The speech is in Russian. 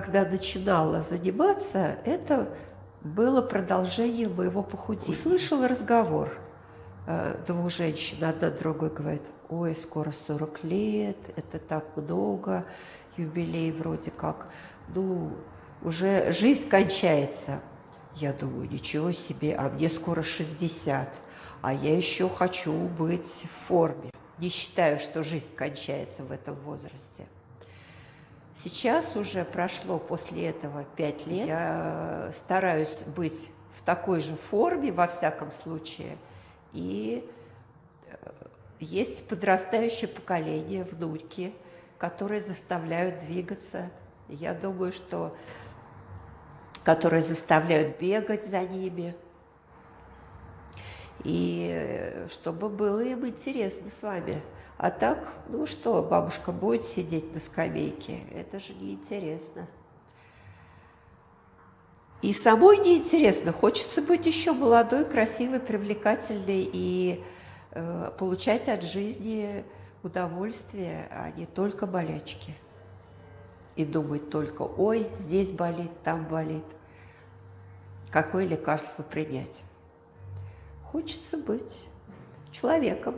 когда начинала заниматься, это было продолжение моего похудения. Услышала разговор э, двух женщин, одна другой говорит, ой, скоро 40 лет, это так много, юбилей вроде как, ну, уже жизнь кончается. Я думаю, ничего себе, а мне скоро 60, а я еще хочу быть в форме. Не считаю, что жизнь кончается в этом возрасте. Сейчас уже прошло после этого пять лет. Я стараюсь быть в такой же форме, во всяком случае. И э, есть подрастающее поколение, внуки, которые заставляют двигаться. Я думаю, что которые заставляют бегать за ними. И э, чтобы было им интересно с вами. А так, ну что, бабушка будет сидеть на скамейке? Это же неинтересно. И самой неинтересно. Хочется быть еще молодой, красивой, привлекательной и э, получать от жизни удовольствие, а не только болячки. И думать только, ой, здесь болит, там болит. Какое лекарство принять? Хочется быть человеком.